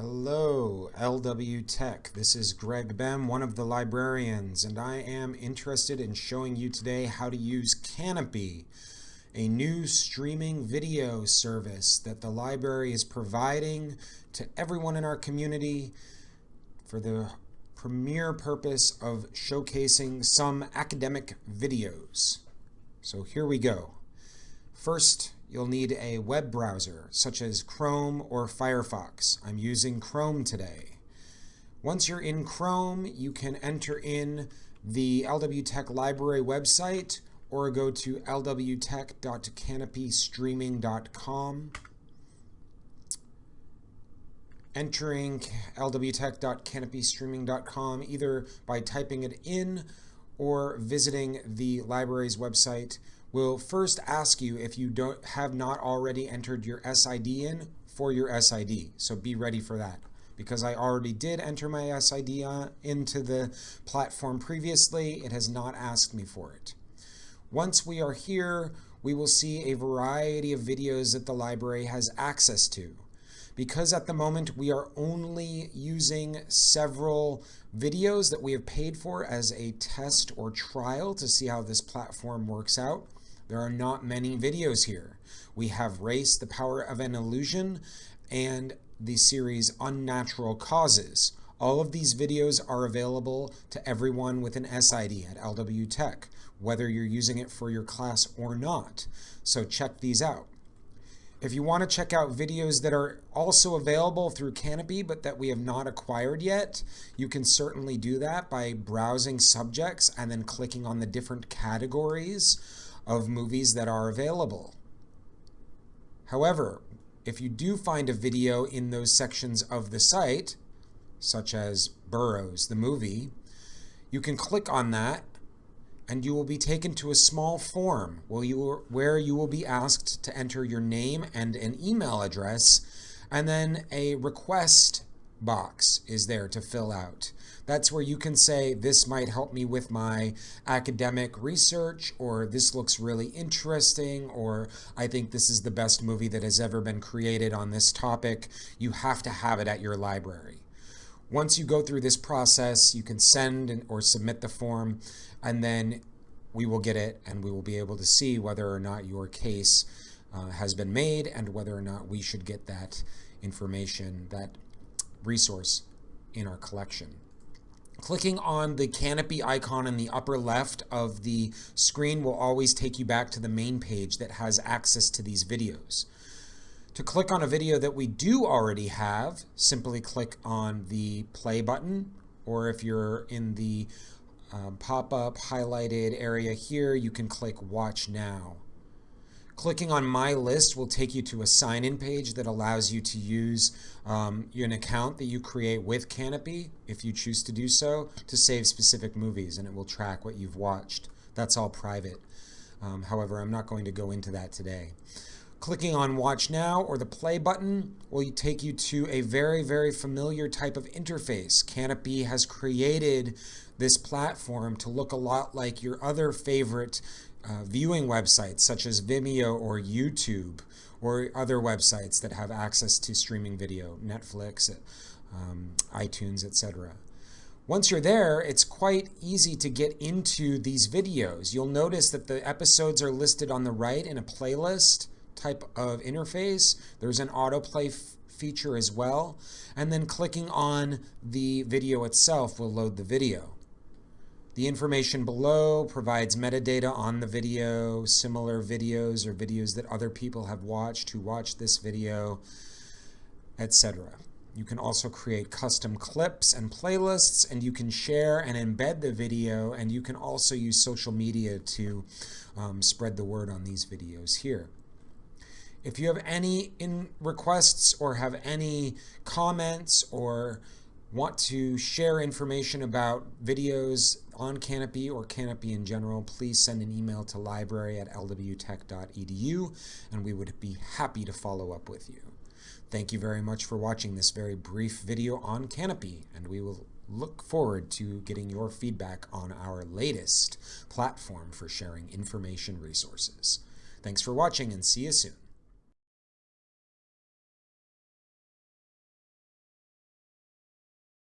Hello, LW Tech. This is Greg Bem, one of the librarians, and I am interested in showing you today how to use Kanopy, a new streaming video service that the library is providing to everyone in our community for the premier purpose of showcasing some academic videos. So here we go. First, you'll need a web browser, such as Chrome or Firefox. I'm using Chrome today. Once you're in Chrome, you can enter in the LW Tech Library website or go to lwtech.kanopystreaming.com. Entering lwtech.kanopystreaming.com either by typing it in or visiting the library's website will first ask you if you don't have not already entered your SID in for your SID. So be ready for that because I already did enter my SID uh, into the platform previously. It has not asked me for it. Once we are here, we will see a variety of videos that the library has access to. Because at the moment we are only using several videos that we have paid for as a test or trial to see how this platform works out, there are not many videos here. We have Race, the Power of an Illusion, and the series Unnatural Causes. All of these videos are available to everyone with an SID at LW Tech, whether you're using it for your class or not. So check these out. If you want to check out videos that are also available through Kanopy but that we have not acquired yet, you can certainly do that by browsing subjects and then clicking on the different categories of movies that are available. However, if you do find a video in those sections of the site, such as Burrows, the movie, you can click on that and you will be taken to a small form where you, where you will be asked to enter your name and an email address and then a request box is there to fill out. That's where you can say, this might help me with my academic research, or this looks really interesting, or I think this is the best movie that has ever been created on this topic. You have to have it at your library. Once you go through this process, you can send or submit the form, and then we will get it and we will be able to see whether or not your case uh, has been made and whether or not we should get that information, that resource in our collection. Clicking on the Kanopy icon in the upper left of the screen will always take you back to the main page that has access to these videos. To click on a video that we do already have, simply click on the play button, or if you're in the um, pop-up highlighted area here, you can click watch now. Clicking on My List will take you to a sign-in page that allows you to use um, an account that you create with Kanopy, if you choose to do so, to save specific movies, and it will track what you've watched. That's all private. Um, however, I'm not going to go into that today. Clicking on Watch Now or the Play button will take you to a very, very familiar type of interface. Kanopy has created this platform to look a lot like your other favorite uh, viewing websites such as Vimeo or YouTube or other websites that have access to streaming video, Netflix, um, iTunes, etc. Once you're there, it's quite easy to get into these videos. You'll notice that the episodes are listed on the right in a playlist type of interface. There's an autoplay feature as well. And then clicking on the video itself will load the video. The information below provides metadata on the video, similar videos or videos that other people have watched who watched this video, etc. You can also create custom clips and playlists, and you can share and embed the video, and you can also use social media to um, spread the word on these videos here. If you have any in requests or have any comments or want to share information about videos on Kanopy or Kanopy in general, please send an email to library at lwtech.edu and we would be happy to follow up with you. Thank you very much for watching this very brief video on Kanopy and we will look forward to getting your feedback on our latest platform for sharing information resources. Thanks for watching and see you soon.